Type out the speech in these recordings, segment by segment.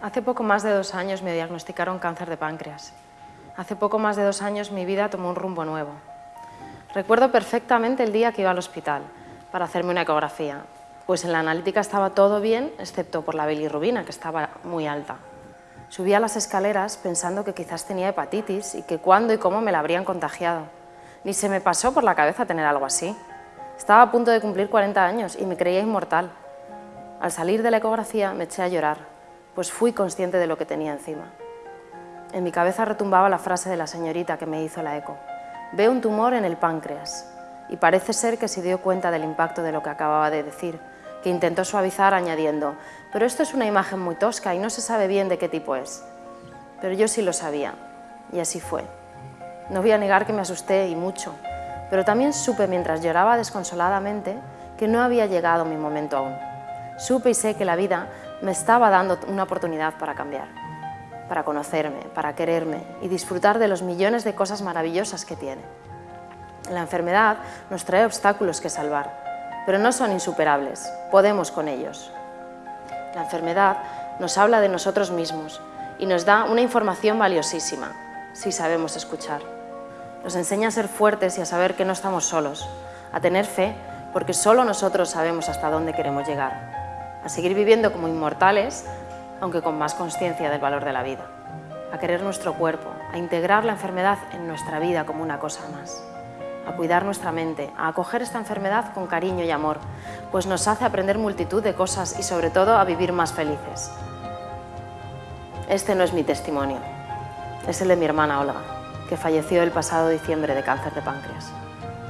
Hace poco más de dos años me diagnosticaron cáncer de páncreas. Hace poco más de dos años mi vida tomó un rumbo nuevo. Recuerdo perfectamente el día que iba al hospital para hacerme una ecografía, pues en la analítica estaba todo bien, excepto por la bilirrubina, que estaba muy alta. Subí a las escaleras pensando que quizás tenía hepatitis y que cuándo y cómo me la habrían contagiado. Ni se me pasó por la cabeza tener algo así. Estaba a punto de cumplir 40 años y me creía inmortal. Al salir de la ecografía me eché a llorar pues fui consciente de lo que tenía encima. En mi cabeza retumbaba la frase de la señorita que me hizo la eco. Veo un tumor en el páncreas y parece ser que se dio cuenta del impacto de lo que acababa de decir, que intentó suavizar añadiendo «pero esto es una imagen muy tosca y no se sabe bien de qué tipo es». Pero yo sí lo sabía, y así fue. No voy a negar que me asusté y mucho, pero también supe mientras lloraba desconsoladamente que no había llegado mi momento aún. Supe y sé que la vida me estaba dando una oportunidad para cambiar, para conocerme, para quererme y disfrutar de los millones de cosas maravillosas que tiene. La enfermedad nos trae obstáculos que salvar, pero no son insuperables, podemos con ellos. La enfermedad nos habla de nosotros mismos y nos da una información valiosísima, si sabemos escuchar. Nos enseña a ser fuertes y a saber que no estamos solos, a tener fe porque solo nosotros sabemos hasta dónde queremos llegar a seguir viviendo como inmortales, aunque con más conciencia del valor de la vida, a querer nuestro cuerpo, a integrar la enfermedad en nuestra vida como una cosa más, a cuidar nuestra mente, a acoger esta enfermedad con cariño y amor, pues nos hace aprender multitud de cosas y sobre todo a vivir más felices. Este no es mi testimonio, es el de mi hermana Olga, que falleció el pasado diciembre de cáncer de páncreas,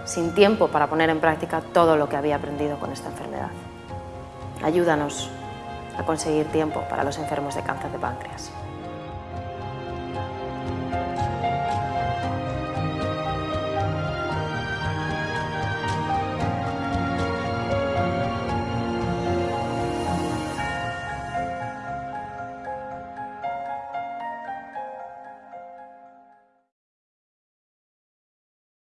sin tiempo para poner en práctica todo lo que había aprendido con esta enfermedad. Ayúdanos a conseguir tiempo para los enfermos de cáncer de páncreas.